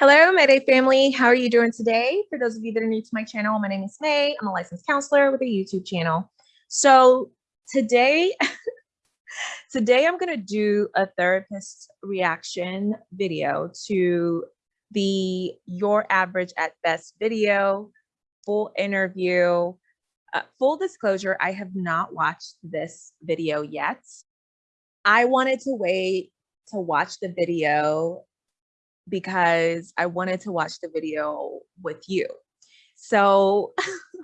Hello, Mayday family. How are you doing today? For those of you that are new to my channel, my name is May. I'm a licensed counselor with a YouTube channel. So today, today I'm going to do a therapist reaction video to the Your Average at Best video, full interview. Uh, full disclosure, I have not watched this video yet. I wanted to wait to watch the video because I wanted to watch the video with you. So,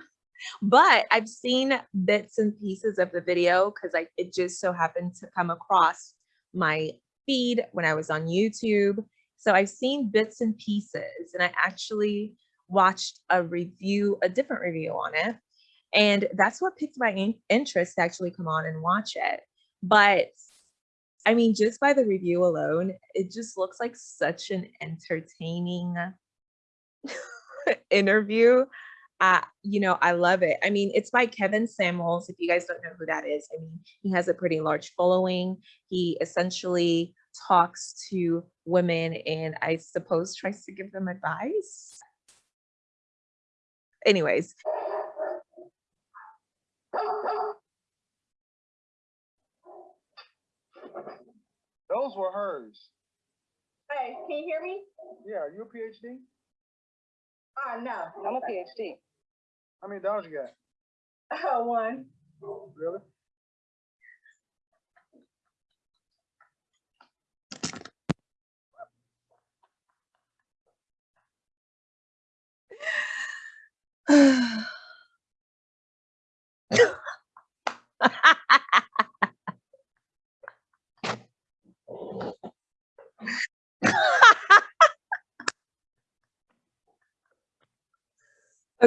but I've seen bits and pieces of the video because it just so happened to come across my feed when I was on YouTube. So I've seen bits and pieces and I actually watched a review, a different review on it. And that's what piqued my in interest to actually come on and watch it. But I mean, just by the review alone, it just looks like such an entertaining interview. Uh, you know, I love it. I mean, it's by Kevin Samuels. If you guys don't know who that is, I mean, he has a pretty large following. He essentially talks to women and I suppose tries to give them advice. Anyways, Those were hers. Hey, can you hear me? Yeah, are you a PhD? Uh, no. I'm a PhD. How many dollars you got? Uh, one. Really?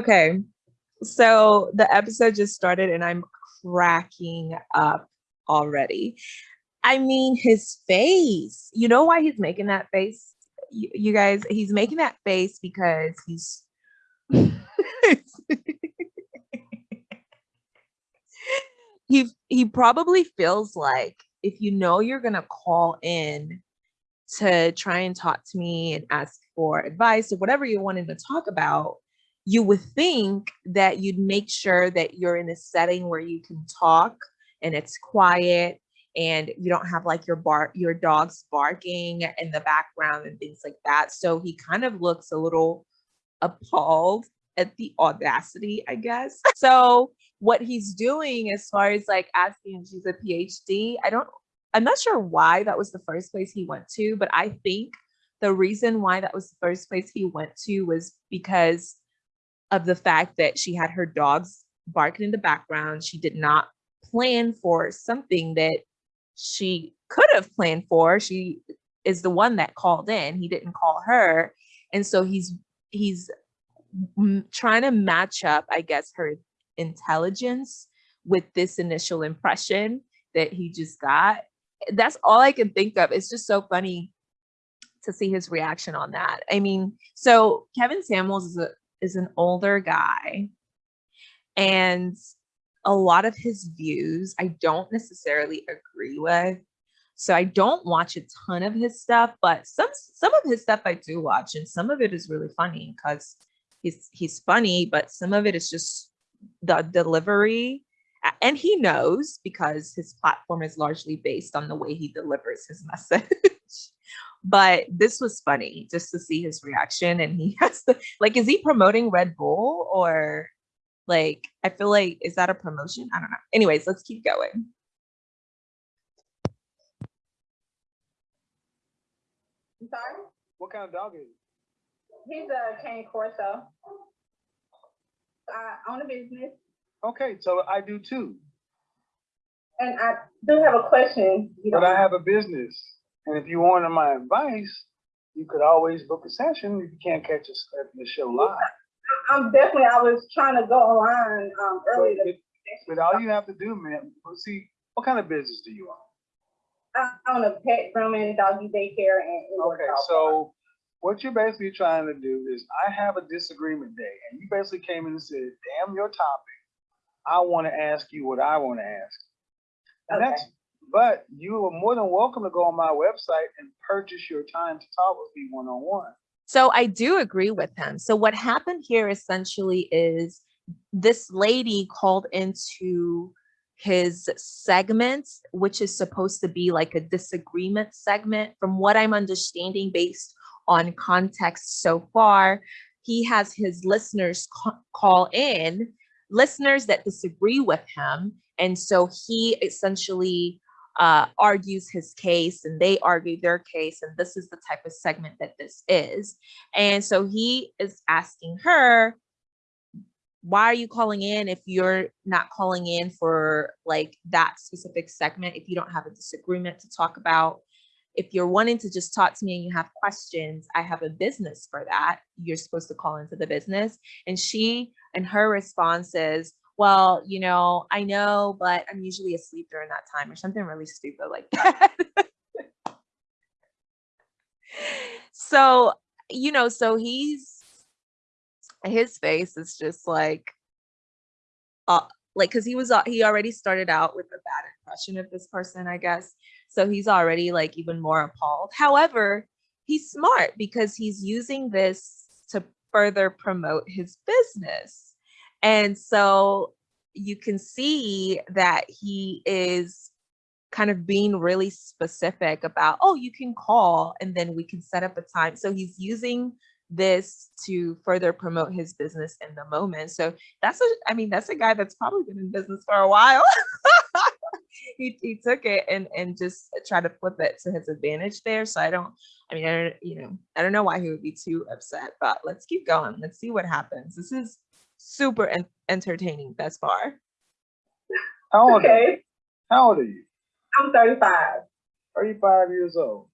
okay, so the episode just started and I'm cracking up already. I mean, his face, you know why he's making that face? You, you guys, he's making that face because he's he he probably feels like if you know you're gonna call in to try and talk to me and ask for advice or whatever you wanted to talk about, you would think that you'd make sure that you're in a setting where you can talk and it's quiet and you don't have like your bar your dogs barking in the background and things like that. So he kind of looks a little appalled at the audacity, I guess. So what he's doing as far as like asking if she's a PhD, I don't I'm not sure why that was the first place he went to, but I think the reason why that was the first place he went to was because of the fact that she had her dogs barking in the background. She did not plan for something that she could have planned for. She is the one that called in. He didn't call her. And so he's he's trying to match up, I guess, her intelligence with this initial impression that he just got. That's all I can think of. It's just so funny to see his reaction on that. I mean, so Kevin Samuels is a is an older guy and a lot of his views I don't necessarily agree with. So I don't watch a ton of his stuff, but some some of his stuff I do watch and some of it is really funny because he's he's funny, but some of it is just the delivery and he knows because his platform is largely based on the way he delivers his message but this was funny just to see his reaction and he has to like is he promoting red bull or like i feel like is that a promotion i don't know anyways let's keep going I'm sorry? What kind of dog is he? He's a cane corso. I own a business Okay, so I do too. and I do have a question. You But know, I have a business. And if you wanted my advice, you could always book a session if you can't catch us at the show live. I'm definitely, I was trying to go online, um, earlier. But, but all you have to do, man, see, what kind of business do you own? I own a pet grooming, doggy daycare and. Okay, so what you're basically trying to do is I have a disagreement day and you basically came in and said, damn your topic. I want to ask you what I want to ask. And that's, but you are more than welcome to go on my website and purchase your time to talk with me one-on-one. So I do agree with him. So what happened here essentially is this lady called into his segment, which is supposed to be like a disagreement segment. From what I'm understanding based on context so far, he has his listeners call in, listeners that disagree with him. And so he essentially uh, argues his case and they argue their case. And this is the type of segment that this is. And so he is asking her, why are you calling in if you're not calling in for like that specific segment if you don't have a disagreement to talk about if you're wanting to just talk to me and you have questions i have a business for that you're supposed to call into the business and she and her response is well you know i know but i'm usually asleep during that time or something really stupid like that. So you know so he's his face is just like uh like because he was uh, he already started out with a bad impression of this person i guess. So he's already like even more appalled. However he's smart because he's using this to further promote his business and so you can see that he is kind of being really specific about oh you can call and then we can set up a time so he's using this to further promote his business in the moment. So that's a, I mean, that's a guy that's probably been in business for a while. he, he took it and, and just tried to flip it to his advantage there. So I don't, I mean, I don't, you know, I don't know why he would be too upset, but let's keep going. Let's see what happens. This is super en- entertaining thus far. How old, are you? Okay, How old are you? I'm thirty-five. 35 years old.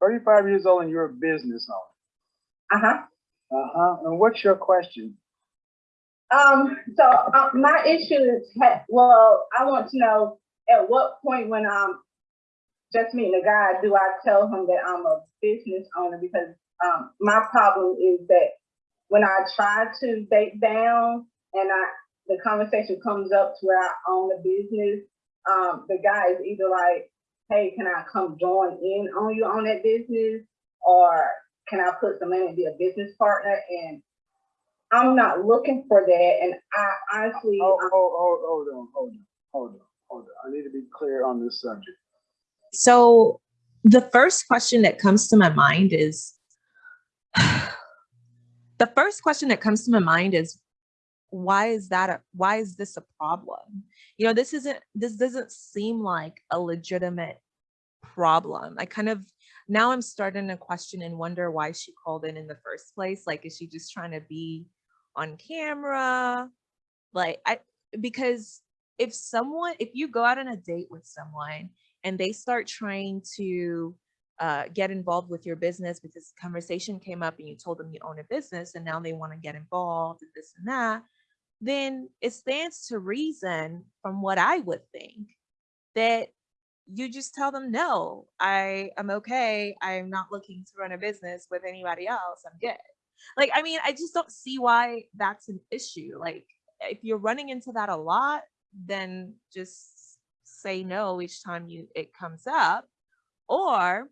35 years old and you're a business owner. Uh-huh. Uh-huh. And what's your question? Um, so uh, my issue is, well, I want to know at what point when I'm just meeting a guy, do I tell him that I'm a business owner? Because um, my problem is that when I try to date down and I the conversation comes up to where I own a business, um, the guy is either like, "Hey, can I come join in on you on that business?" or "Can I put some money and be a business partner?" And I'm not looking for that. And I honestly, Hold, um, hold, hold, hold on, hold on, hold on, hold on. I need to be clear on this subject. So the first question that comes to my mind is the first question that comes to my mind is why is that a why is this a problem? You know, this isn't this doesn't seem like a legitimate problem. I kind of now I'm starting to question and wonder why she called in in the first place. Like, is she just trying to be on camera? Like, I because if someone if you go out on a date with someone and they start trying to uh, get involved with your business because conversation came up and you told them you own a business and now they want to get involved and this and that, then it stands to reason from what I would think that you just tell them no i am okay i'm not looking to run a business with anybody else i'm good. Like i mean i just don't see why that's an issue like if you're running into that a lot then just say no each time you it comes up or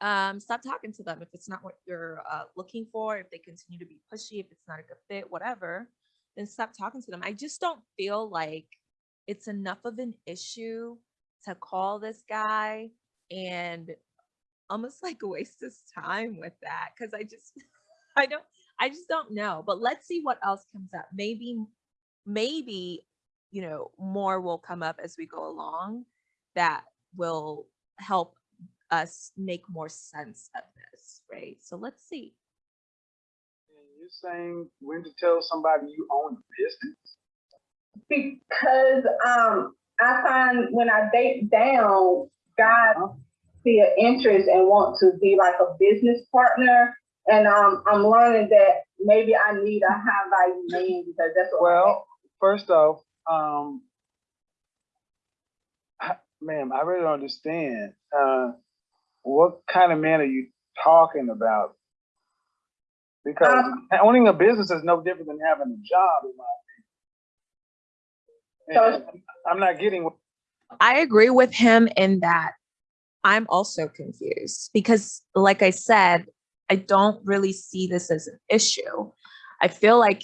um stop talking to them if it's not what you're uh, looking for if they continue to be pushy if it's not a good fit whatever then stop talking to them i just don't feel like it's enough of an issue to call this guy and almost like waste his time with that because I just I don't I just don't know. But let's see what else comes up. Maybe maybe you know more will come up as we go along that will help us make more sense of this, right? So let's see. And You're saying when to tell somebody you own a business? because um, I find when I date down, guys see an interest and want to be like a business partner. And um, I'm learning that maybe I need a high value man because that's what I Well, first off, um, I- ma'am, I really don't understand. Uh, what kind of man are you talking about? Because Um, owning a business is no different than having a job, in my opinion. And I'm not getting I agree with him in that I'm also confused because, like I said, I don't really see this as an issue. I feel like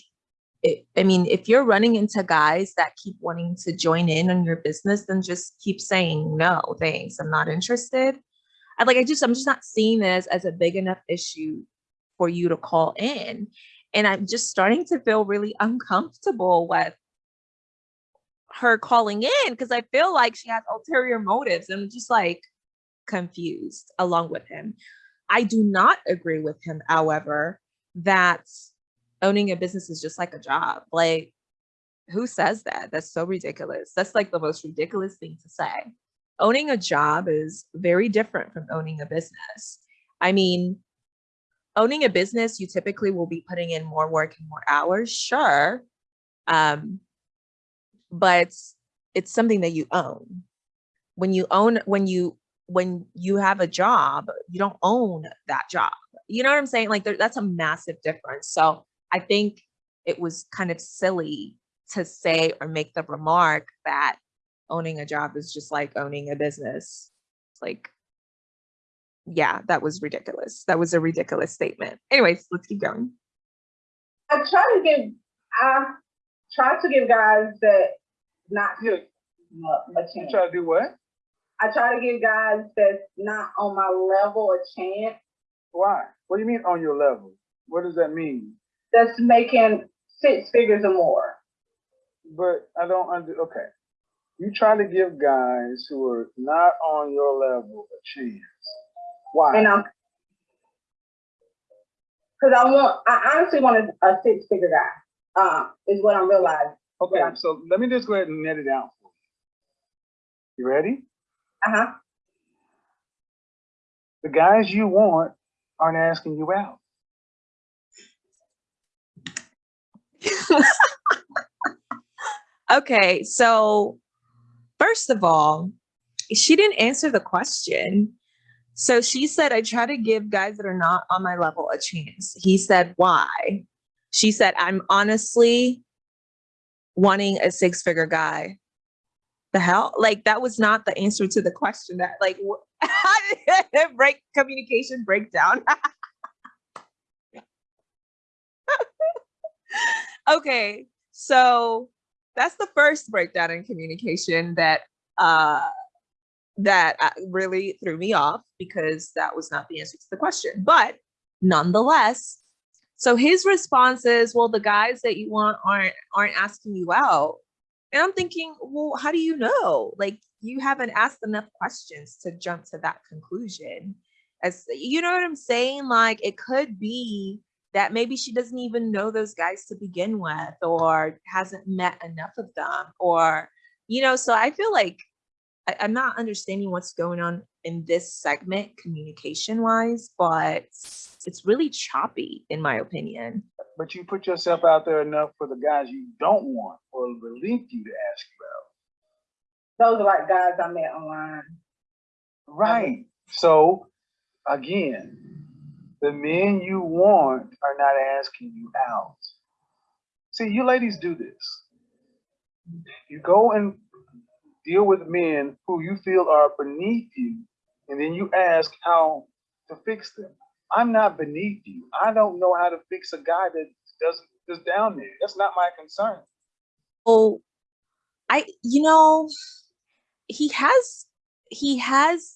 it, I mean, if you're running into guys that keep wanting to join in on your business, then just keep saying no, thanks. I'm not interested. I like I just I'm just not seeing this as a big enough issue for you to call in. And I'm just starting to feel really uncomfortable with her calling in because I feel like she has ulterior motives. and I'm just like confused along with him. I do not agree with him, however, that owning a business is just like a job. Like, who says that? That's so ridiculous. That's like the most ridiculous thing to say. Owning a job is very different from owning a business. I mean, owning a business, you typically will be putting in more work and more hours, sure. Um, but it's it's something that you own. When you own, when you when you have a job, you don't own that job. You know what I'm saying? Like there, that's a massive difference. So I think it was kind of silly to say or make the remark that owning a job is just like owning a business. Like, yeah, that was ridiculous. That was a ridiculous statement. Anyways, let's keep going. I try to give, I try to give guys that not Yeah, mu- a you chance. try to do what? I try to give guys that's not on my level a chance. Why? What do you mean on your level? What does that mean? That's making six figures or more. But I don't under, okay. You try to give guys who are not on your level a chance. Why? And I'm, cause I want, I honestly want a, a six figure guy, uh, is what I'm realizing. Okay, Yeah. so let me just go ahead and net it out for you. You ready? Uh-huh. The guys you want aren't asking you out. Okay, so first of all, she didn't answer the question. So she said, I try to give guys that are not on my level a chance. He said, why? She said, I'm honestly wanting a six figure guy. The hell? Like, that was not the answer to the question. That, like, break communication breakdown? okay, so that's the first breakdown in communication that uh that uh, really threw me off because that was not the answer to the question but nonetheless so his response is well the guys that you want aren't aren't asking you out. And i'm thinking well how do you know? Like you haven't asked enough questions to jump to that conclusion. As you know what i'm saying? Like it could be that maybe she doesn't even know those guys to begin with or hasn't met enough of them or you know so i feel like I, i'm not understanding what's going on in this segment communication wise but it's really choppy in my opinion But you put yourself out there enough for the guys you don't want or relieve you to ask about. Those are like guys I met online. Right. So again, the men you want are not asking you out. See, you ladies do this. You go and deal with men who you feel are beneath you, and then you ask how to fix them. I'm not beneath you. I don't know how to fix a guy that doesn't is down there. That's not my concern. oh i you know he has he has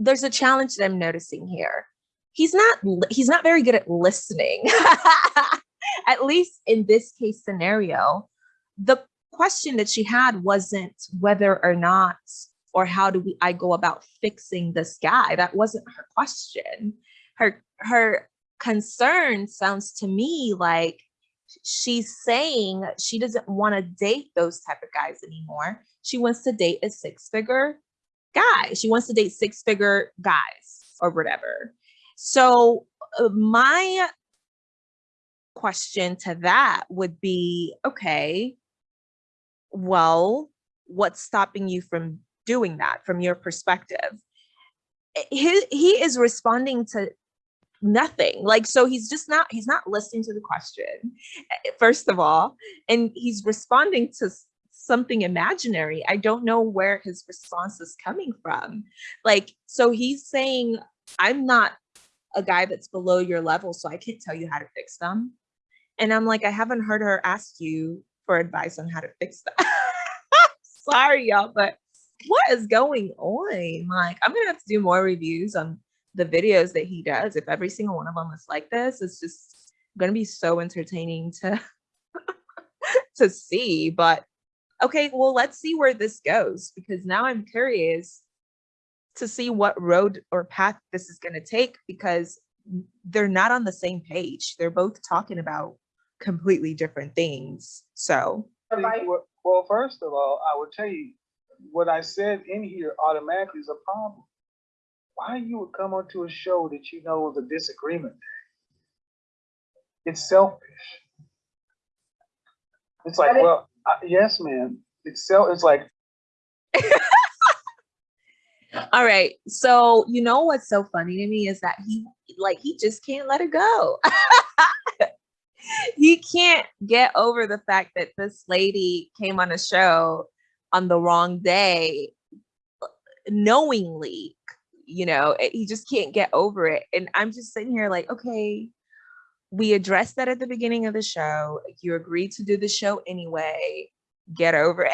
there's a challenge that i'm noticing here. He's not he's not very good at listening. At least in this case scenario the question that she had wasn't whether or not or how do we i go about fixing this guy. That wasn't her question. Her her concern sounds to me like she's saying she doesn't want to date those type of guys anymore. She wants to date a six figure guy. She wants to date six figure guys or whatever. So uh, my question to that would be, okay, well, what's stopping you from doing that from your perspective? Eh, He, he is responding to nothing like so he's just not he's not listening to the question eh, first of all and he's responding to something imaginary i don't know where his response is coming from like so he's saying i'm not a guy that's below your level, so I can't tell you how to fix them. And I'm like, I haven't heard her ask you for advice on how to fix that. Sorry, y'all, but what is going on? Like, I'm gonna have to do more reviews on the videos that he does. If every single one of them is like this, it's just gonna be so entertaining to to see. But okay, well, let's see where this goes because now I'm curious to see what road or path this is gonna take because they're not on the same page. They're both talking about completely different things. So Well, well, first of all, I would tell you, what I said in here automatically is a problem. Why you would come onto a show that you know is a disagreement? It's selfish. It's like, well, uh, yes, man. It's self. It's like, All right. So you know what's so funny to me is that he like he just can't let it go. he can't get over the fact that this lady came on a show on the wrong day knowingly, you know, he just can't get over it. And I'm just sitting here like, okay, we addressed that at the beginning of the show. You agreed to do the show anyway. Get over it.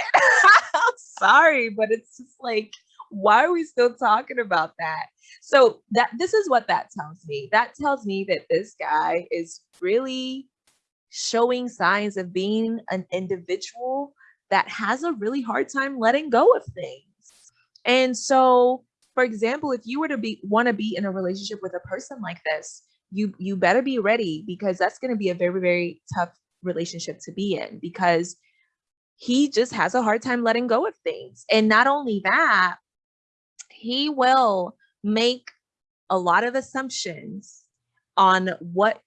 I'm sorry, but it's just like why are we still talking about that? So that this is what that tells me. That tells me that this guy is really showing signs of being an individual that has a really hard time letting go of things. And so, for example, if you were to be want to be in a relationship with a person like this, you you better be ready because that's going to be a very very tough relationship to be in because he just has a hard time letting go of things. And not only that, he will make a lot of assumptions on what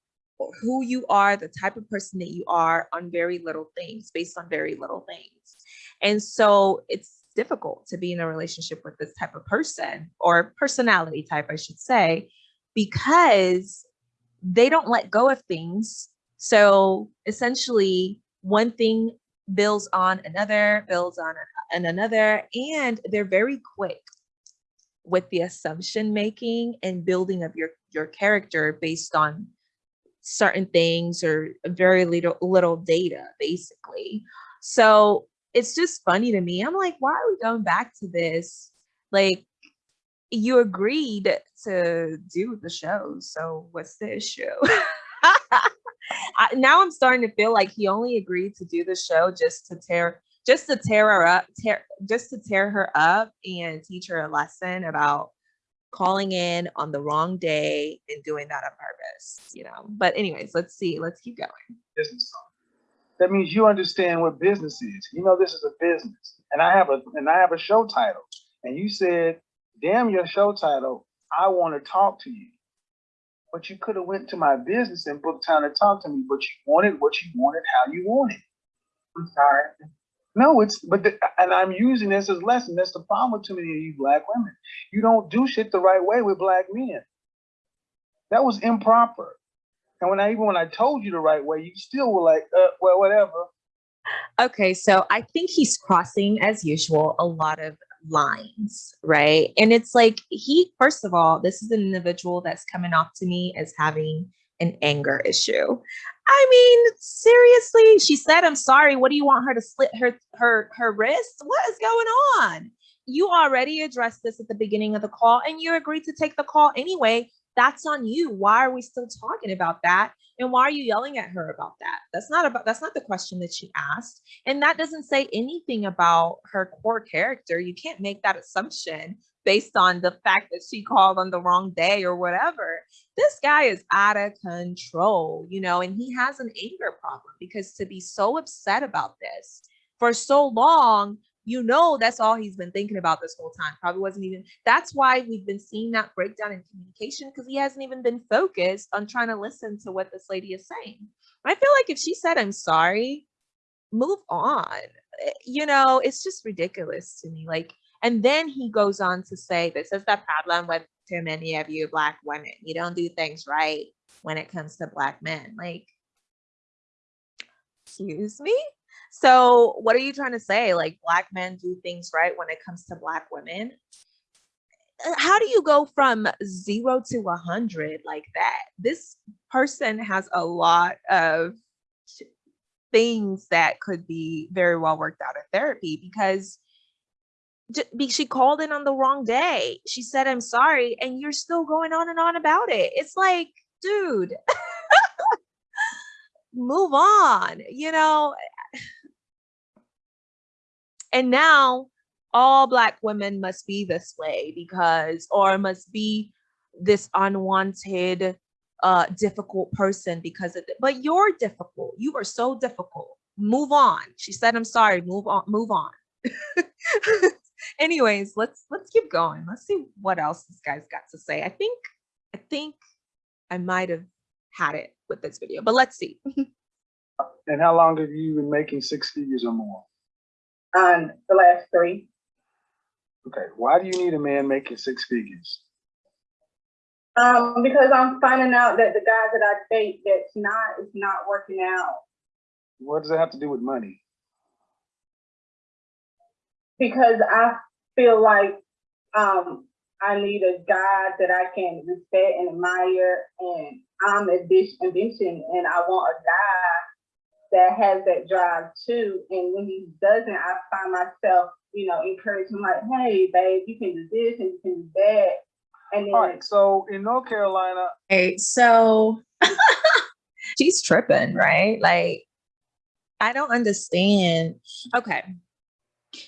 who you are, the type of person that you are on very little things, based on very little things. And so it's difficult to be in a relationship with this type of person or personality type, I should say, because they don't let go of things. So essentially, one thing builds on another, builds on an- another, and they're very quick with the assumption making and building of your your character based on certain things or very little little data basically. So it's just funny to me. I'm like why are we going back to this? Like you agreed to do the show so what's the issue I, now i'm starting to feel like he only agreed to do the show just to tear just to tear her up tear just to tear her up and teach her a lesson about calling in on the wrong day and doing that on purpose you know but anyways let's see let's keep going business. That means you understand what business is. You know this is a business, and I have a and I have a show title. And you said, "Damn your show title! I want to talk to you." But you could have went to my business and booked time to talk to me. But you wanted what you wanted, how you wanted. I'm sorry. No, it's but the, and I'm using this as lesson. That's the problem with too many of you black women. You don't do shit the right way with black men. That was improper. And when I even when I told you the right way, you still were like, uh, well, whatever. okay so i think he's crossing as usual a lot of lines right? And it's like he first of all this is an individual that's coming off to me as having an anger issue. I mean seriously she said i'm sorry what do you want her to slit her her her wrist? What is going on? You already addressed this at the beginning of the call and you agreed to take the call anyway that's on you. Why are we still talking about that? And why are you yelling at her about that? That's not about that's not the question that she asked. And that doesn't say anything about her core character. You can't make that assumption based on the fact that she called on the wrong day or whatever. This guy is out of control you know and he has an anger problem because to be so upset about this for so long you know that's all he's been thinking about this whole time. Probably wasn't even that's why we've been seeing that breakdown in communication because he hasn't even been focused on trying to listen to what this lady is saying. I feel like if she said i'm sorry move on. Eh, you know it's just ridiculous to me like and then he goes on to say this is the problem with too many of you black women. You don't do things right when it comes to black men. Like excuse me so what are you trying to say like black men do things right when it comes to black women uh, how do you go from zero to a hundred like that? This person has a lot of things that could be very well worked out in therapy because she called in on the wrong day. She said, I'm sorry, and you're still going on and on about it. It's like, dude, move on, you know? And now all black women must be this way because or must be this unwanted uh difficult person because of it but you're difficult. You are so difficult. Move on. She said i'm sorry. Move on move on. Anyways let's let's keep going. Let's see what else this guy's got to say. I think i think i might have had it with this video but let's see And how long have you been making six figures or more? On the last three, Okay, why do you need a man making six figures? um, because I'm finding out that the guys that I date, that's not, is not working out. What does it have to do with money? Because I feel like, um, I need a guy that I can respect and admire, and I'm a bitch ambition, and I want a guy that has that drive too. And when he doesn't, I find myself, you know, encouraging like, hey, babe, you can do this and you can do that. And then All right, so in North Carolina, Okay, so she's tripping, right? Like, I don't understand. Okay,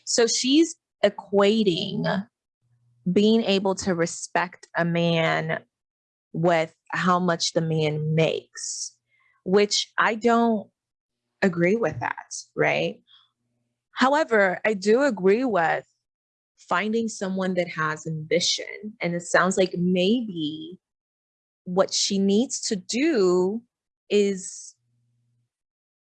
so she's equating being able to respect a man with how much the man makes, which I don't agree with that, right? However, I do agree with finding someone that has ambition. And it sounds like maybe what she needs to do is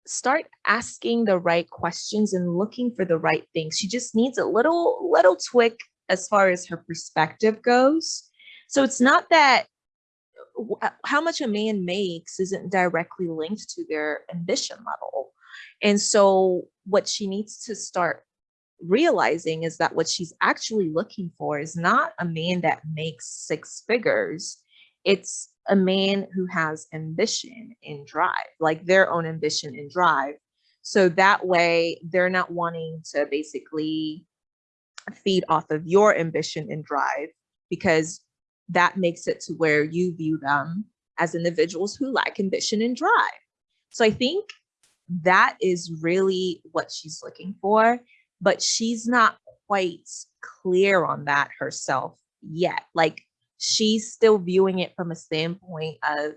start asking the right questions and looking for the right things. She just needs a little little tweak as far as her perspective goes. So it's not that Uh, how much a man makes isn't directly linked to their ambition level. And so what she needs to start realizing is that what she's actually looking for is not a man that makes six figures. It's a man who has ambition and drive, like their own ambition and drive. So that way they're not wanting to basically feed off of your ambition and drive because that makes it to where you view them as individuals who lack ambition and drive. So I think that is really what she's looking for, but she's not quite clear on that herself yet. Like she's still viewing it from a standpoint of,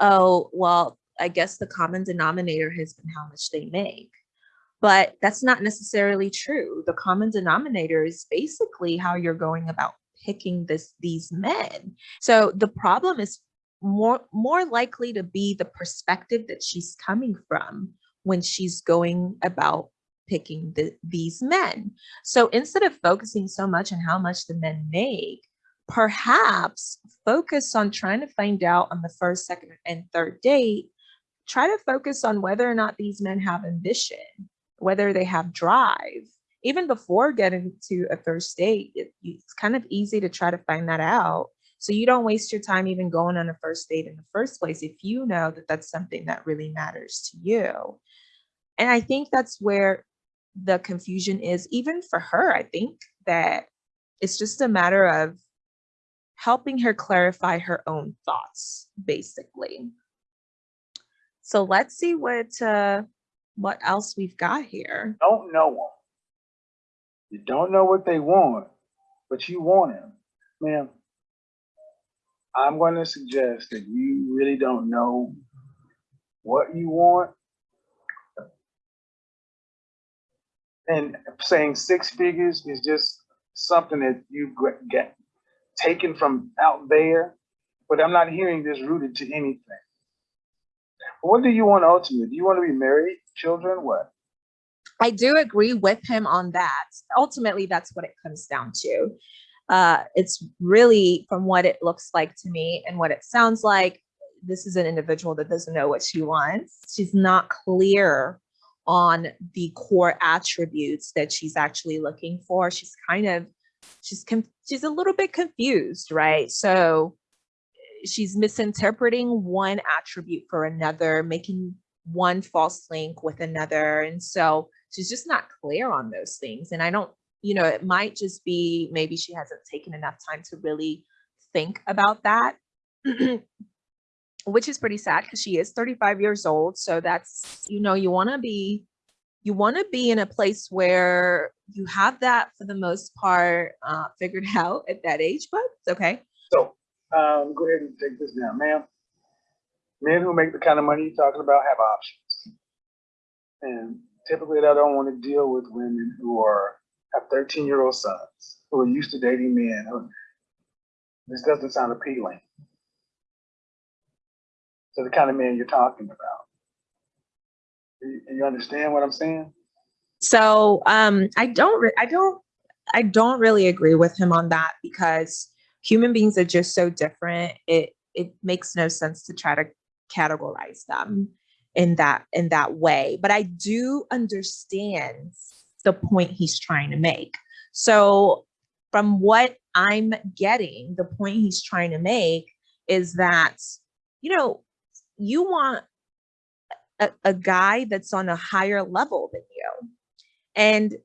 oh, well, I guess the common denominator has been how much they make. But that's not necessarily true. The common denominator is basically how you're going about picking this these men. So the problem is more more likely to be the perspective that she's coming from when she's going about picking the, these men. So instead of focusing so much on how much the men make, perhaps focus on trying to find out on the first, second, and third date. Try to focus on whether or not these men have ambition, whether they have drive. Even before getting to a first date, it, it's kind of easy to try to find that out. So you don't waste your time even going on a first date in the first place if you know that that's something that really matters to you. And I think that's where the confusion is, even for her. I think that it's just a matter of helping her clarify her own thoughts, basically. So let's see what uh, what else we've got here. don't know. You don't know what they want, but you want him. Ma'am, I'm going to suggest that you really don't know what you want. And saying six figures is just something that you get taken from out there, but I'm not hearing this rooted to anything. What do you want ultimately? Do you want to be married, children, what? I do agree with him on that. Ultimately, that's what it comes down to. Uh, it's really from what it looks like to me and what it sounds like. This is an individual that doesn't know what she wants. She's not clear on the core attributes that she's actually looking for. She's kind of she's she's a little bit confused, right? So she's misinterpreting one attribute for another, making one false link with another. And so she's just not clear on those things. And I don't, you know, it might just be maybe she hasn't taken enough time to really think about that. Which is pretty sad because she is 35 years old. So that's, you know, you want to be you want to be in a place where you have that for the most part uh, figured out at that age, but it's okay. So, um, go ahead and take this down, ma'am. Men who make the kind of money you're talking about have options. And typically I don't want to deal with women who are, have thirteen year old sons, who are used to dating men. This doesn't sound appealing. To the kind of man you're talking about. You, you understand what I'm saying? So um, I don't, I don't, I don't really agree with him on that because human beings are just so different. It it makes no sense to try to categorize them in that in that way. But I do understand the point he's trying to make. So from what I'm getting, the point he's trying to make is that you know you want a, a guy that's on a higher level than you. And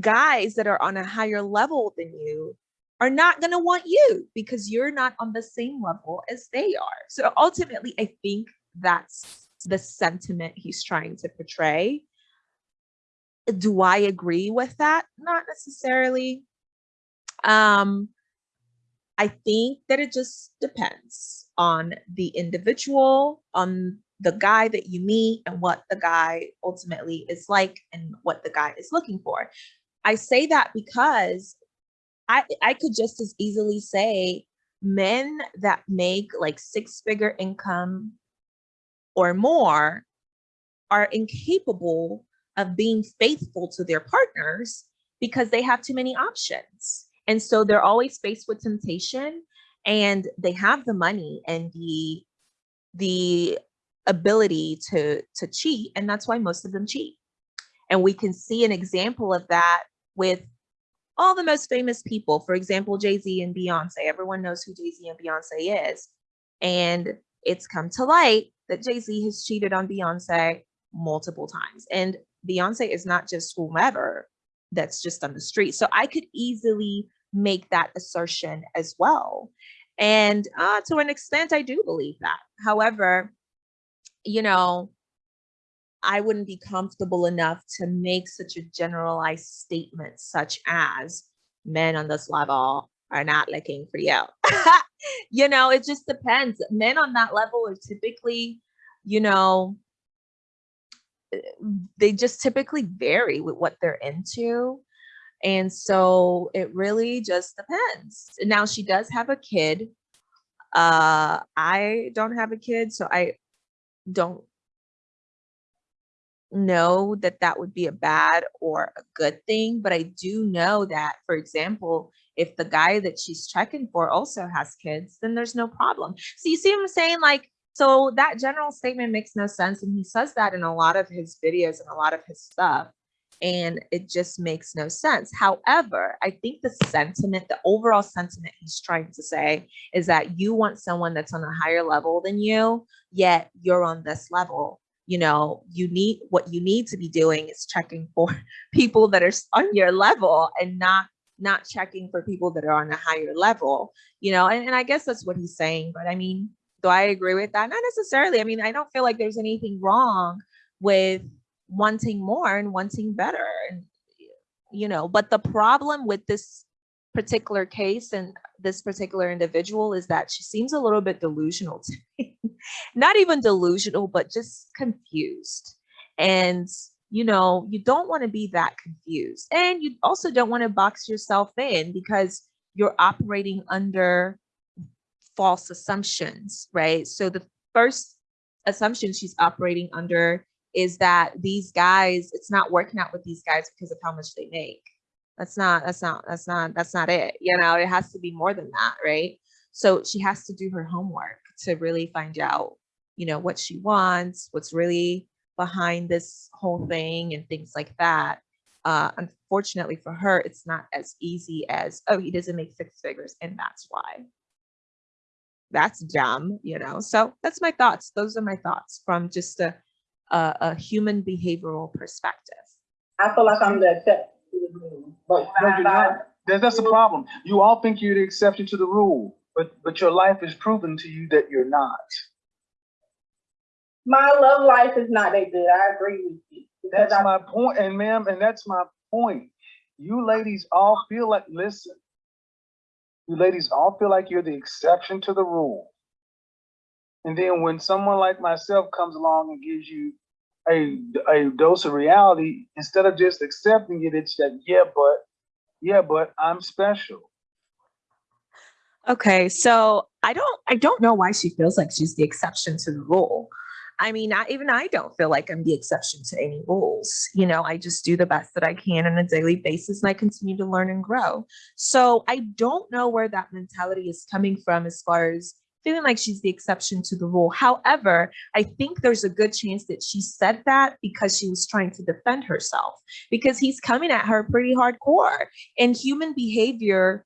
guys that are on a higher level than you are not going to want you because you're not on the same level as they are. So ultimately, I think that's the sentiment he's trying to portray. Do I agree with that? Not necessarily. Um, I think that it just depends on the individual, on the guy that you meet and what the guy ultimately is like and what the guy is looking for. I say that because I I could just as easily say men that make like six figure income or more are incapable of being faithful to their partners because they have too many options. And so they're always faced with temptation and they have the money and the the ability to to cheat and that's why most of them cheat. And we can see an example of that with all the most famous people for example jay-z and beyonce. Everyone knows who jay-z and beyonce is. And it's come to light that jay-z has cheated on beyonce multiple times. And beyonce is not just whomever that's just on the street. So i could easily make that assertion as well. And uh, to an extent i do believe that. However you know, I wouldn't be comfortable enough to make such a generalized statement, such as men on this level are not looking for you. you know, it just depends. Men on that level are typically, you know, eh, they just typically vary with what they're into. And so it really just depends. Now she does have a kid. Uh I don't have a kid, so I don't know that that would be a bad or a good thing, but I do know that, for example, if the guy that she's checking for also has kids, then there's no problem. So you see what I'm saying? Like, so that general statement makes no sense. And he says that in a lot of his videos and a lot of his stuff. And it just makes no sense. However, I think the sentiment, the overall sentiment he's trying to say is that you want someone that's on a higher level than you, yet you're on this level you know you need what you need to be doing is checking for people that are on your level and not not checking for people that are on a higher level you know and, and i guess that's what he's saying but i mean do i agree with that? Not necessarily i mean i don't feel like there's anything wrong with wanting more and wanting better and you know but the problem with this particular case and this particular individual is that she seems a little bit delusional to me. Not even delusional but just confused. And you know you don't want to be that confused and you also don't want to box yourself in because you're operating under false assumptions right? So the first assumption she's operating under is that these guys it's not working out with these guys because of how much they make. That's not that's not that's not that's not it you know it has to be more than that right? So she has to do her homework to really find out you know what she wants what's really behind this whole thing and things like that Uh, unfortunately for her, it's not as easy as, oh, he doesn't make six figures and that's why. That's dumb, you know? So that's my thoughts. Those are my thoughts from just a, a, a human behavioral perspective. I feel like I'm the exception to the rule. But No, you're not. That's the problem. You all think you're the exception to the rule, but, but your life is proven to you that you're not. My love life is not that good. I agree with you. That's I, my point, and ma'am, and that's my point. You ladies all feel like, listen. You ladies all feel like you're the exception to the rule. And then when someone like myself comes along and gives you a, a dose of reality, instead of just accepting it, it's that, yeah, but, yeah, but I'm special. Okay, so I don't I don't know why she feels like she's the exception to the rule. I mean, I, even I don't feel like I'm the exception to any rules. You know, I just do the best that I can on a daily basis and I continue to learn and grow. So I don't know where that mentality is coming from as far as feeling like she's the exception to the rule. However, I think there's a good chance that she said that because she was trying to defend herself because he's coming at her pretty hardcore and human behavior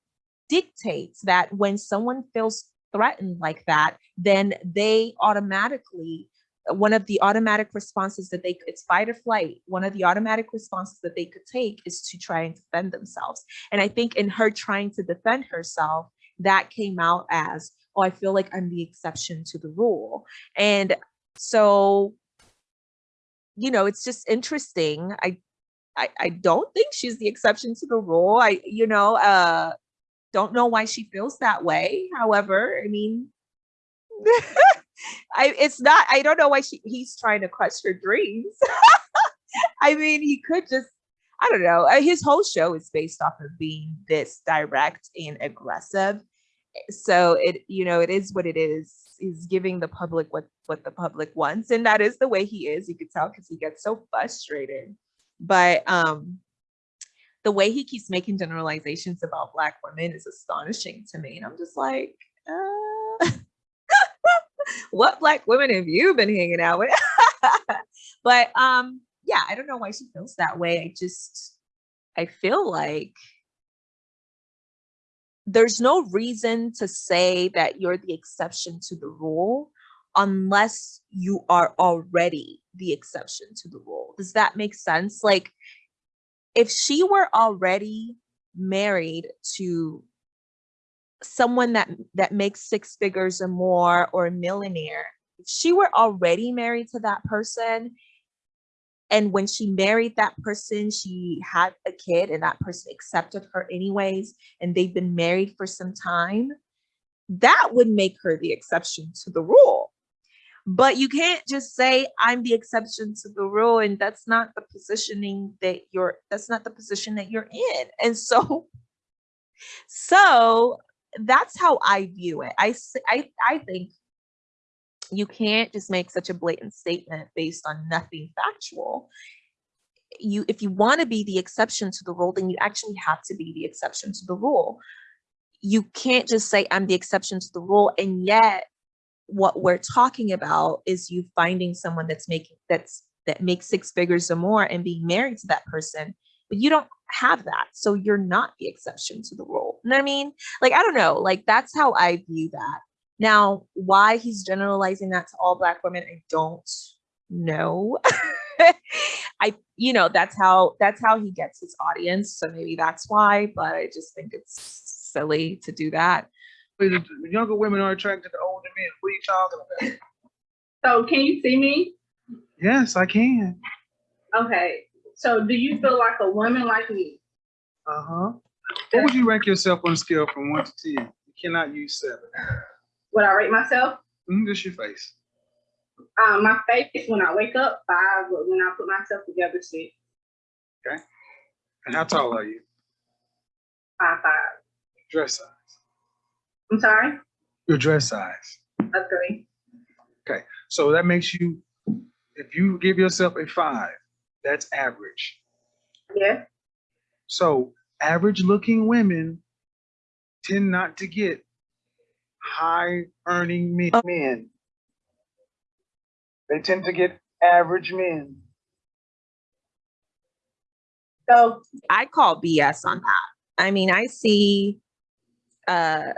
dictates that when someone feels threatened like that, then they automatically one of the automatic responses that they it's fight or flight. One of the automatic responses that they could take is to try and defend themselves. And i think in her trying to defend herself that came out as oh i feel like i'm the exception to the rule. And so you know it's just interesting. I i, I don't think she's the exception to the rule. I you know uh don't know why she feels that way. However, I mean, I it's not. I don't know why she he's trying to crush her dreams. I mean, he could just. I don't know. uh, His whole show is based off of being this direct and aggressive. So it, you know, it is what it is. He's giving the public what what the public wants, and that is the way he is. You could tell because he gets so frustrated. But um, the way he keeps making generalizations about black women is astonishing to me and i'm just like uh, what black women have you been hanging out with? But um yeah i don't know why she feels that way. I just i feel like there's no reason to say that you're the exception to the rule unless you are already the exception to the rule. Does that make sense? Like if she were already married to someone that that makes six figures or more or a millionaire if she were already married to that person and when she married that person she had a kid and that person accepted her anyways and they've been married for some time that would make her the exception to the rule. But you can't just say i'm the exception to the rule and that's not the positioning that you're that's not the position that you're in. And so so that's how i view it. I, I, I think you can't just make such a blatant statement based on nothing factual. You if you want to be the exception to the rule then you actually have to be the exception to the rule. You can't just say i'm the exception to the rule and yet what we're talking about is you finding someone that's making that's that makes six figures or more and being married to that person but you don't have that so you're not the exception to the rule you know what i mean like i don't know like that's how i view that now why he's generalizing that to all black women i don't know i you know that's how that's how he gets his audience so maybe that's why but i just think it's silly to do that The the younger women are attracted to older men. What are you talking about? so can you see me? Yes, I can. Okay. So do you feel like a woman like me? Uh-huh. What would you rank yourself on a scale from one to ten? You cannot use seven. Would I rate myself? Mm, just your face. Um, my face is when I wake up, five, but when I put myself together, six, Okay. And how tall are you? five, five. Dress size. I'm sorry, Your dress size. a three. Okay. So that makes you, if you give yourself a five, that's average. Yeah. So average looking women tend not to get high earning men. men. They tend to get average men. So, I call BS on that. I mean, I see uh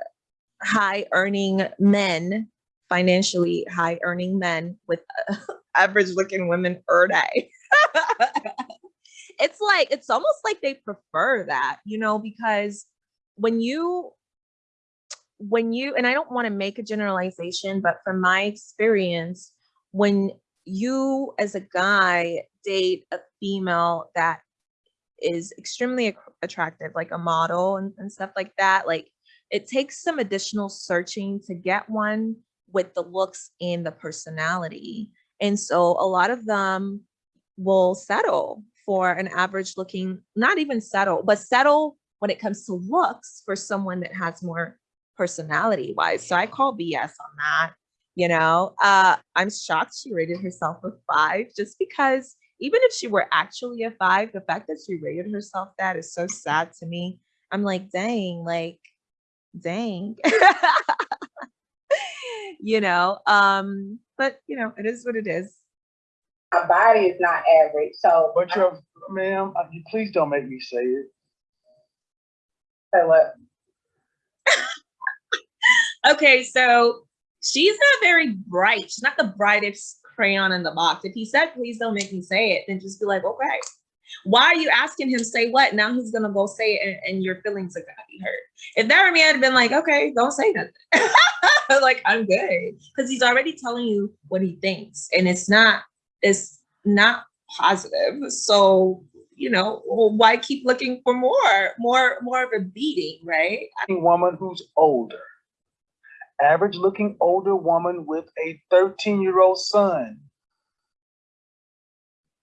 high earning men, financially high earning men with uh, average looking women per day. it's like it's almost like they prefer that, you know, because when you when you and I don't want to make a generalization, but from my experience, when you as a guy date a female that is extremely attractive, like a model and, and stuff like that, like it takes some additional searching to get one with the looks and the personality. And so a lot of them will settle for an average looking, not even settle, but settle when it comes to looks for someone that has more personality wise. So I call BS on that. You know, uh, I'm shocked she rated herself a five just because even if she were actually a five, the fact that she rated herself that is so sad to me. I'm like, dang, like, dang. you know, um, but you know, it is what it is. My body is not average, so. But you're, ma'am, you- please don't make me say it. So what? Okay, so she's not very bright. She's not the brightest crayon in the box. If he said, please don't make me say it, then just be like, okay. Why are you asking him say what? Now he's gonna go say it and, and your feelings are gonna be hurt. If that were me, I'd have been like, okay, don't say nothing. like I'm good. Because he's already telling you what he thinks. And it's not, it's not positive. So, you know, why keep looking for more, more, more of a beating, right? Woman who's older. Average looking older woman with a thirteen year old son.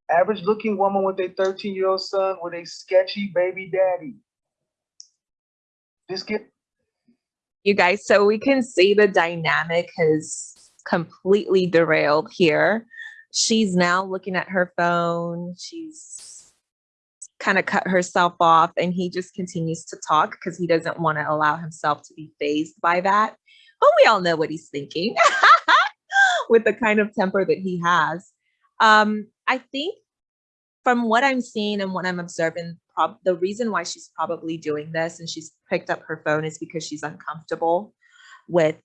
Average looking woman with a thirteen year old son with a sketchy baby daddy. Just get, you guys so we can see the dynamic has completely derailed here she's now looking at her phone. She's kind of cut herself off and he just continues to talk because he doesn't want to allow himself to be fazed by that. But we all know what he's thinking with the kind of temper that he has. Um i think from what i'm seeing and what i'm observing the reason why she's probably doing this and she's picked up her phone is because she's uncomfortable with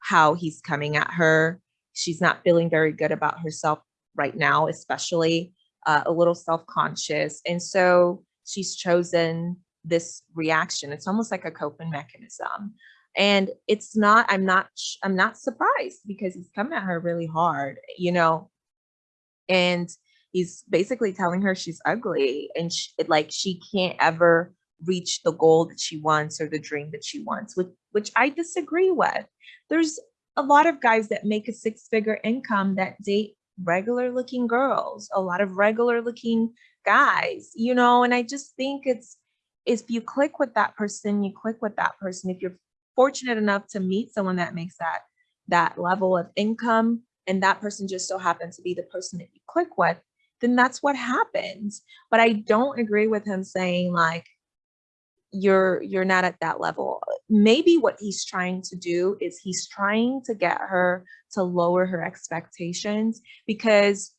how he's coming at her. She's not feeling very good about herself right now, especially uh, a little self-conscious. And so she's chosen this reaction. It's almost like a coping mechanism. And it's not, I'm not, I'm not surprised because he's coming at her really hard, you know, and he's basically telling her she's ugly and sh like she can't ever reach the goal that she wants or the dream that she wants, which which I disagree with. There's a lot of guys that make a six-figure income that date regular looking girls, a lot of regular looking guys, you know, and I just think it's if you click with that person, you click with that person. If you're fortunate enough to meet someone that makes that that level of income and that person just so happens to be the person that you click with, then that's what happens. But I don't agree with him saying like you're you're not at that level. Maybe what he's trying to do is he's trying to get her to lower her expectations because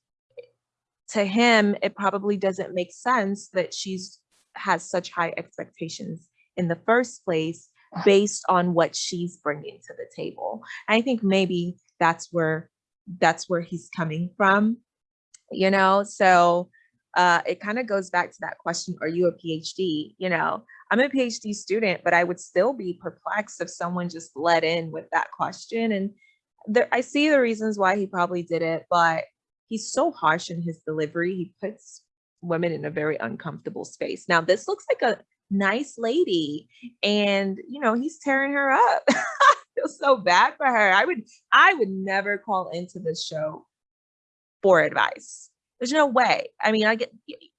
to him it probably doesn't make sense that she's has such high expectations in the first place based on what she's bringing to the table. I think maybe that's where that's where he's coming from, you know? So uh, it kind of goes back to that question, are you a PhD? You know, I'm a PhD student, but I would still be perplexed if someone just let in with that question. And there, I see the reasons why he probably did it, but he's so harsh in his delivery. He puts women in a very uncomfortable space. Now, this looks like a nice lady and, you know, he's tearing her up. I feel so bad for her. I would, I would never call into this show for advice. There's no way. I mean, I get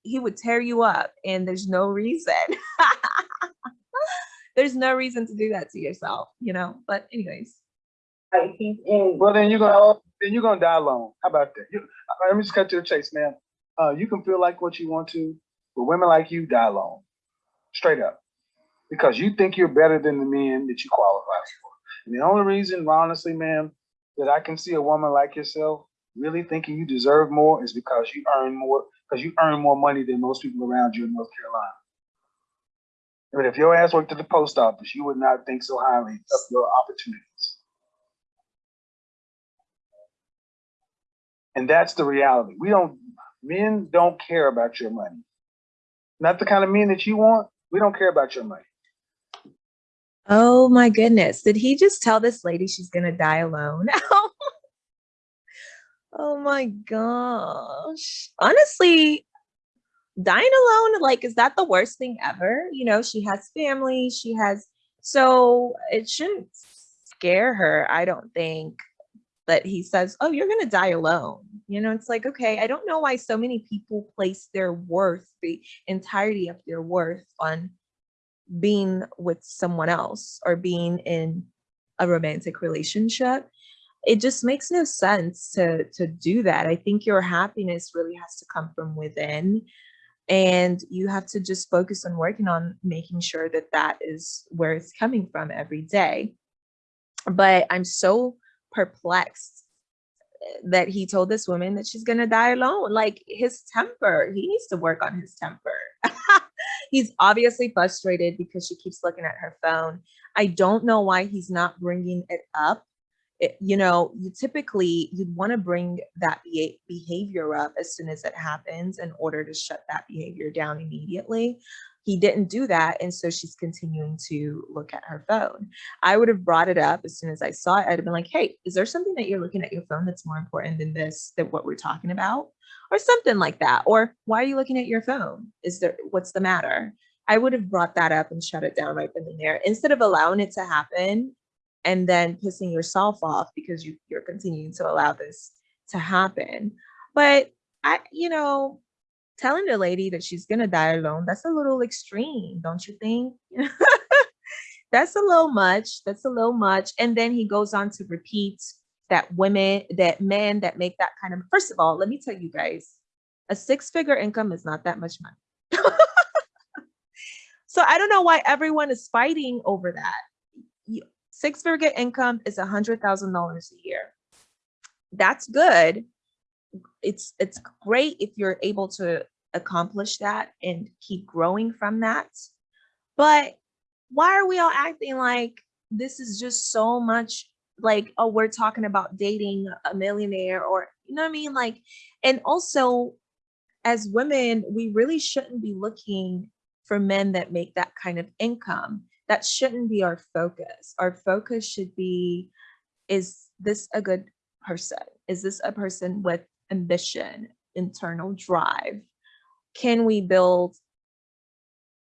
he would tear you up and there's no reason. there's no reason to do that to yourself, you know. But anyways, Like he's well, then you're gonna, then you're gonna die alone. How about that? You, uh, let me just cut to the chase, man. Uh, you can feel like what you want to, but women like you die alone. Straight up. Because you think you're better than the men that you qualify for. And the only reason, honestly, ma'am, that I can see a woman like yourself really thinking you deserve more is because you earn more because you earn more money than most people around you in North Carolina. But if your ass worked at the post office, you would not think so highly of your opportunities. And that's the reality. We don't, men don't care about your money. Not the kind of men that you want. We don't care about your money. Oh my goodness. Did he just tell this lady she's gonna die alone? oh Oh my gosh. Honestly, dying alone, like, is that the worst thing ever? You know, she has family, she has, so it shouldn't scare her, I don't think. That he says, Oh, you're gonna die alone. You know, it's like, okay, I don't know why so many people place their worth, the entirety of their worth on being with someone else or being in a romantic relationship it just makes no sense to to do that i think your happiness really has to come from within and you have to just focus on working on making sure that that is where it's coming from every day but i'm so perplexed eh, that he told this woman that she's to die alone like his temper he needs to work on his temper he's obviously frustrated because she keeps looking at her phone. I don't know why he's not bringing it up. It, you know, you typically you'd want to bring that beha- behavior up as soon as it happens in order to shut that behavior down immediately. He didn't do that, and so she's continuing to look at her phone. I would have brought it up as soon as I saw it. I'd have been like, "Hey, is there something that you're looking at your phone that's more important than this, than what we're talking about?" or something like that. Or why are you looking at your phone? Is there what's the matter? I would have brought that up and shut it down right then and there instead of allowing it to happen and then pissing yourself off because you, you're continuing to allow this to happen. But I, you know, telling the lady that she's gonna die alone, that's a little extreme, don't you think? that's a little much. That's a little much. And then he goes on to repeat that women, that men that make that kind of, first of all, let me tell you guys, a six figure income is not that much money. so I don't know why everyone is fighting over that. Six figure income is a hundred thousand dollars a year. That's good. It's it's great if you're able to accomplish that and keep growing from that. But why are we all acting like this is just so much like oh we're talking about dating a millionaire or you know what i mean like and also as women we really shouldn't be looking for men that make that kind of income that shouldn't be our focus our focus should be is this a good person is this a person with ambition internal drive can we build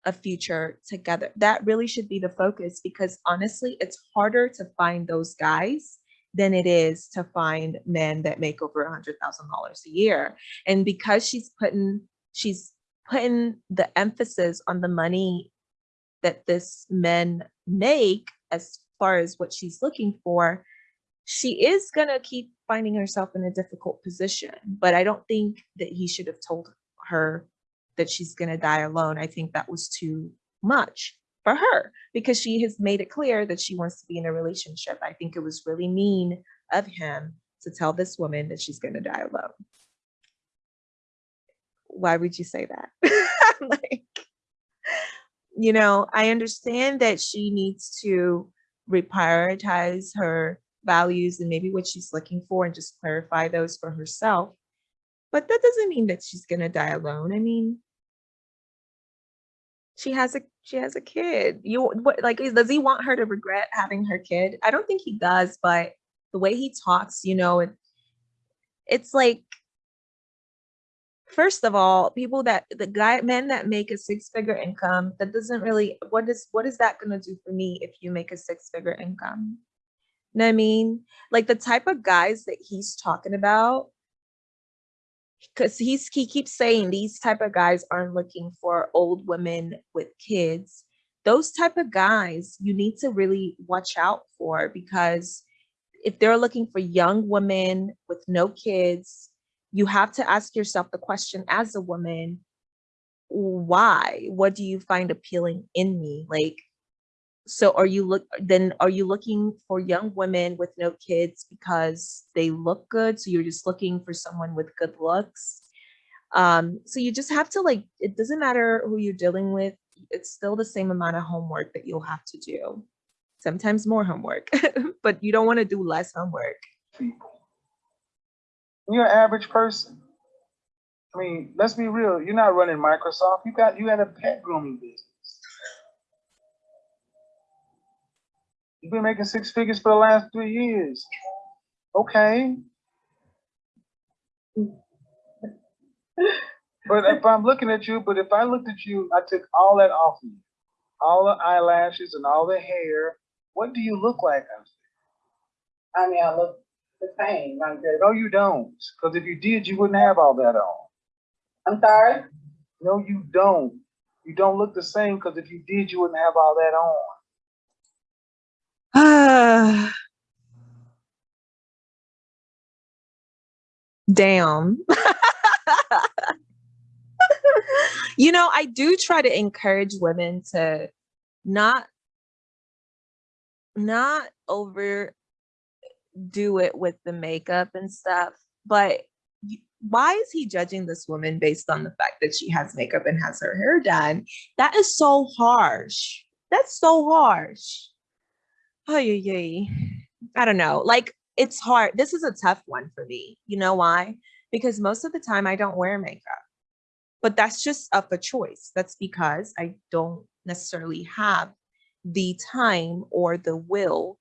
a future together. That really should be the focus because honestly, it's harder to find those guys than it is to find men that make over a hundred thousand dollars a year. And because she's putting she's putting the emphasis on the money that this men make as far as what she's looking for, she is gonna keep finding herself in a difficult position. But I don't think that he should have told her that she's going to die alone, I think that was too much for her because she has made it clear that she wants to be in a relationship. I think it was really mean of him to tell this woman that she's going to die alone. Why would you say that? like, you know, I understand that she needs to reprioritize her values and maybe what she's looking for and just clarify those for herself. But that doesn't mean that she's going to die alone. I mean, she has a she has a kid. You what like does he want her to regret having her kid? I don't think he does, but the way he talks, you know, it, it's like first of all, people that the guy men that make a six figure income, that doesn't really what is what is that gonna do for me if you make a six figure income? You know what I mean? Like the type of guys that he's talking about, because he's he keeps saying these type of guys aren't looking for old women with kids those type of guys you need to really watch out for because if they're looking for young women with no kids you have to ask yourself the question as a woman why what do you find appealing in me like so are you look then are you looking for young women with no kids because they look good so you're just looking for someone with good looks Um, so you just have to like, it doesn't matter who you're dealing with, it's still the same amount of homework that you'll have to do. Sometimes more homework, but you don't want to do less homework. You're an average person. I mean, let's be real. You're not running Microsoft. You got you had a pet grooming business. You've been making six figures for the last three years. Okay. But if I'm looking at you, but if I looked at you, I took all that off of you, all the eyelashes and all the hair. What do you look like? I mean, I look the same. I'm there? just, No, you don't. Because if you did, you wouldn't have all that on. I'm sorry? No, you don't. You don't look the same because if you did, you wouldn't have all that on. Ah. Damn. you know, I do try to encourage women to not not overdo it with the makeup and stuff, but why is he judging this woman based on the fact that she has makeup and has her hair done? That is so harsh. That's so harsh. Oh, yeah, yeah. I don't know. Like, it's hard. This is a tough one for me. You know why? Because most of the time I don't wear makeup, but that's just of a choice. That's because I don't necessarily have the time or the will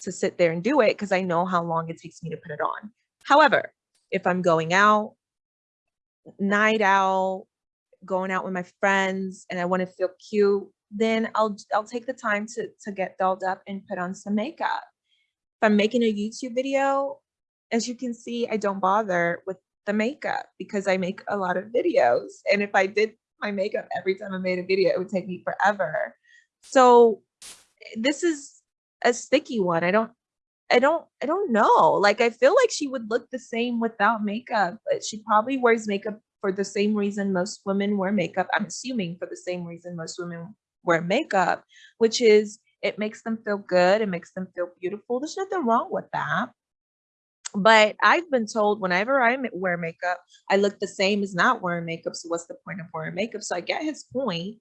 to sit there and do it because I know how long it takes me to put it on. However, if I'm going out, night out, going out with my friends, and I want to feel cute, then I'll I'll take the time to to get dolled up and put on some makeup. If I'm making a YouTube video, as you can see, I don't bother with the makeup because I make a lot of videos. And if I did my makeup every time I made a video, it would take me forever. So this is a sticky one. I don't I don't I don't know. Like I feel like she would look the same without makeup, but she probably wears makeup for the same reason most women wear makeup. I'm assuming for the same reason most women wear makeup, which is it makes them feel good, it makes them feel beautiful. There's nothing wrong with that. But I've been told whenever I wear makeup, I look the same as not wearing makeup. So what's the point of wearing makeup? So I get his point.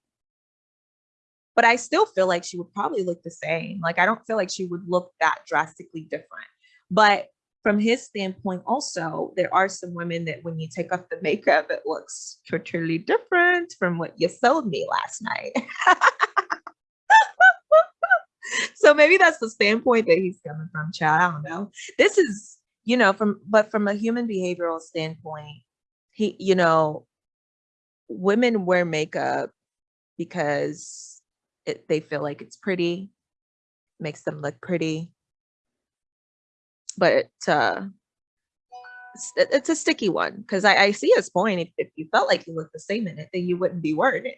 But I still feel like she would probably look the same. Like I don't feel like she would look that drastically different. But from his standpoint, also, there are some women that when you take off the makeup, it looks totally different from what you sold me last night. so maybe that's the standpoint that he's coming from, child. I don't know. This is, you know, from but from a human behavioral standpoint, he, you know, women wear makeup because it, they feel like it's pretty, makes them look pretty. But uh, it's, it- it's a sticky one because I, I see his point. If, if you felt like you looked the same in it, then you wouldn't be it.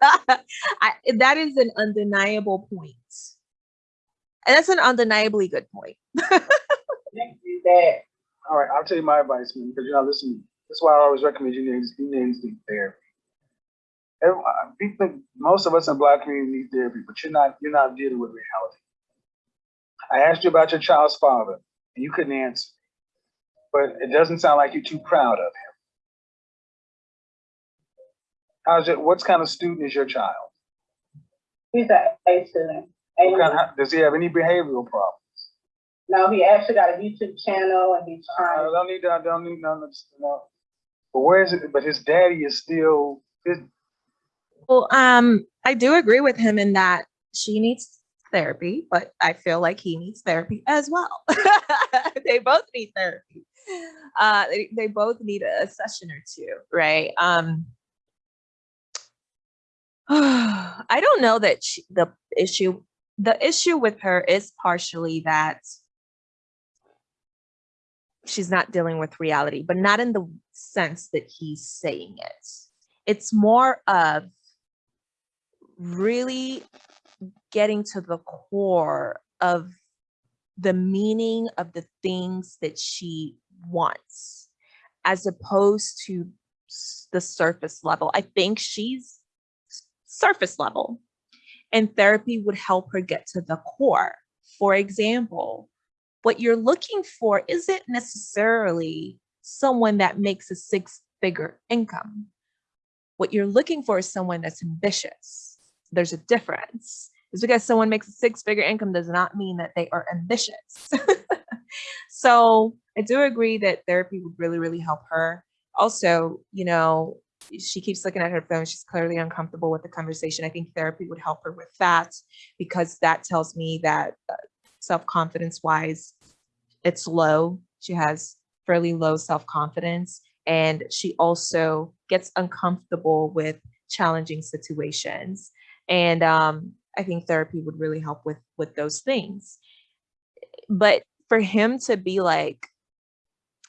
I, that is an undeniable point. And that's an undeniably good point. All right, I'll tell you my advice, man, because you're not listening. That's why I always recommend you need, you need to therapy. Every- uh, People, most of us in black community need therapy, but you're not, you're not dealing with reality. I asked you about your child's father, and you couldn't answer. But it doesn't sound like you're too proud of him. How's it, what kind of student is your child? he's an A student. What kind of, does he have any behavioral problems? no, he actually got a YouTube channel and he's I don't need, I don't need none of, no. But where is it, but his daddy is still, his, Well, um, I do agree with him in that she needs therapy, but I feel like he needs therapy as well. they both need therapy. Uh, they, they both need a session or two, right? Um, I don't know that she, the issue, the issue with her is partially that she's not dealing with reality, but not in the sense that he's saying it. It's more of really getting to the core of the meaning of the things that she wants as opposed to the surface level. I think she's surface level and therapy would help her get to the core. For example, what you're looking for isn't necessarily someone that makes a six figure income. What you're looking for is someone that's ambitious. There's a difference. Just because someone makes a six figure income does not mean that they are ambitious. so I do agree that therapy would really, really help her. Also, you know, she keeps looking at her phone. She's clearly uncomfortable with the conversation. I think therapy would help her with that because that tells me that uh, self-confidence wise, it's low. She has fairly low self-confidence and she also gets uncomfortable with challenging situations. And um, I think therapy would really help with with those things. But for him to be like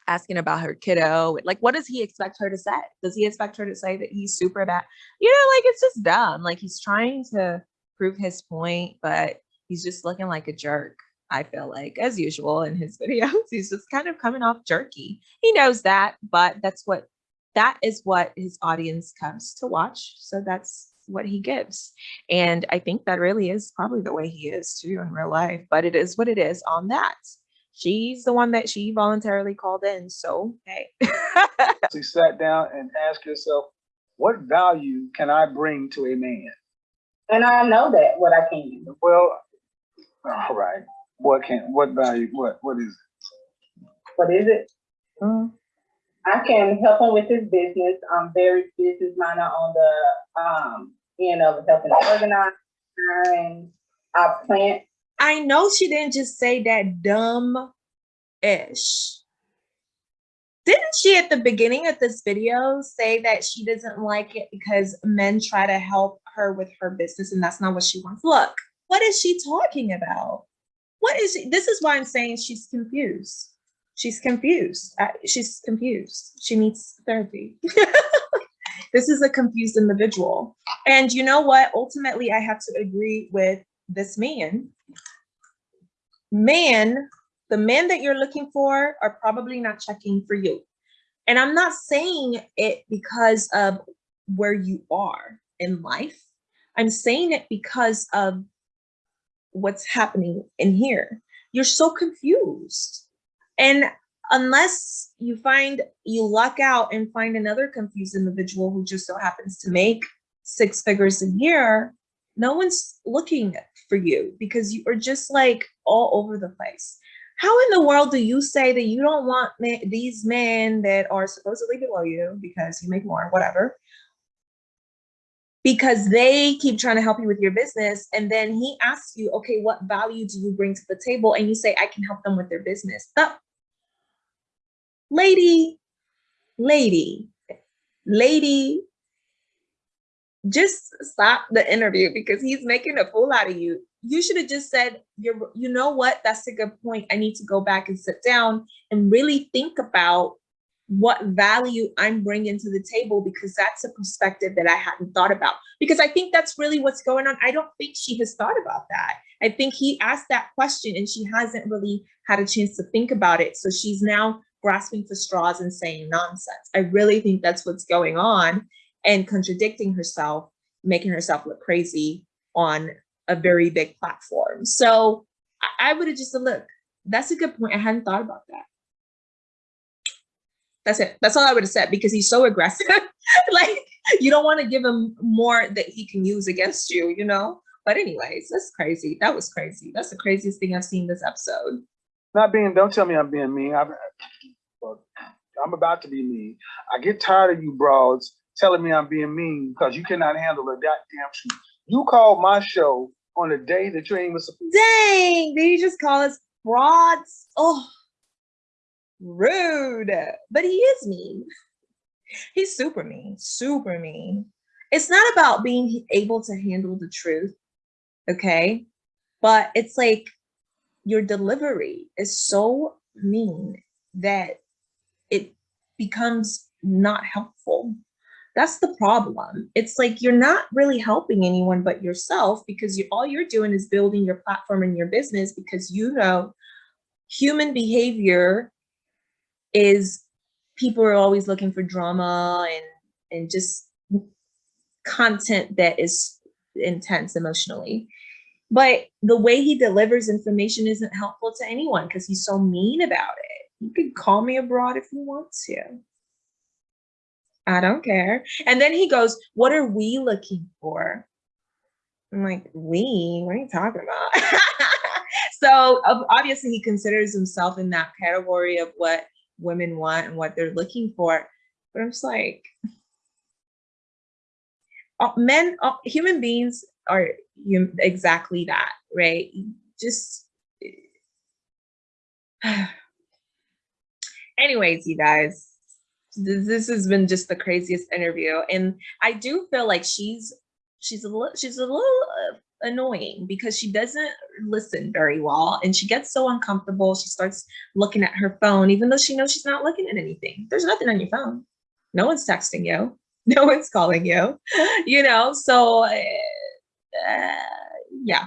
asking about her kiddo, like what does he expect her to say? Does he expect her to say that he's super bad? You know, like it's just dumb. Like he's trying to prove his point, but he's just looking like a jerk. I feel like, as usual in his videos, he's just kind of coming off jerky. He knows that, but that's what that is what his audience comes to watch. So that's what he gives. And I think that really is probably the way he is too in real life, but it is what it is on that. She's the one that she voluntarily called in. So, hey. So you sat down and asked yourself, what value can I bring to a man? And I know that what I can. Well, all right. What can, what value, what, what is it? What is it? I can help him with his business. I'm very business minded on the um end of helping organize and I plant. I know she didn't just say that dumb ish. Didn't she at the beginning of this video say that she doesn't like it because men try to help her with her business and that's not what she wants? Look, what is she talking about? What is she? This is why I'm saying she's confused. She's confused. She's confused. She needs therapy. this is a confused individual. And you know what? Ultimately, I have to agree with this man. Man, the men that you're looking for are probably not checking for you. And I'm not saying it because of where you are in life. I'm saying it because of what's happening in here. You're so confused. And unless you find, you luck out and find another confused individual who just so happens to make six figures a year, no one's looking for you because you are just like all over the place. How in the world do you say that you don't want these men that are supposedly below you because you make more, whatever, because they keep trying to help you with your business and then he asks you okay what value do you bring to the table and you say i can help them with their business the lady lady lady just stop the interview because he's making a fool out of you you should have just said you're you know what that's a good point i need to go back and sit down and really think about what value I'm bringing to the table because that's a perspective that I hadn't thought about. Because I think that's really what's going on. I don't think she has thought about that. I think he asked that question and she hasn't really had a chance to think about it. So she's now grasping for straws and saying nonsense. I really think that's what's going on and contradicting herself, making herself look crazy on a very big platform. So I, would have just said, look, that's a good point. I hadn't thought about that. That's it. That's all I would have said because he's so aggressive. like you don't want to give him more that he can use against you, you know? But anyways, that's crazy. That was crazy. That's the craziest thing I've seen this episode. Not being, don't tell me I'm being mean. I'm, I'm about to be mean. I get tired of you broads telling me I'm being mean because you cannot handle a goddamn truth. You called my show on a day that you ain't even supposed to Dang, did you just call us frauds? Oh, rude. But he is mean. He's super mean, super mean. It's not about being able to handle the truth, okay? But it's like your delivery is so mean that becomes not helpful. That's the problem. It's like you're not really helping anyone but yourself because you all you're doing is building your platform and your business because you know human behavior is people are always looking for drama and and just content that is intense emotionally. But the way he delivers information isn't helpful to anyone because he's so mean about it. You can call me abroad if you want to. I don't care. And then he goes, What are we looking for? I'm like, We? What are you talking about? so obviously, he considers himself in that category of what women want and what they're looking for. But I'm just like, uh, men, uh, human beings are exactly that, right? Just. Anyways, you guys, this has been just the craziest interview, and I do feel like she's she's a little she's a little uh, annoying because she doesn't listen very well, and she gets so uncomfortable. She starts looking at her phone, even though she knows she's not looking at anything. There's nothing on your phone. No one's texting you. No one's calling you. You know, so uh, uh, yeah,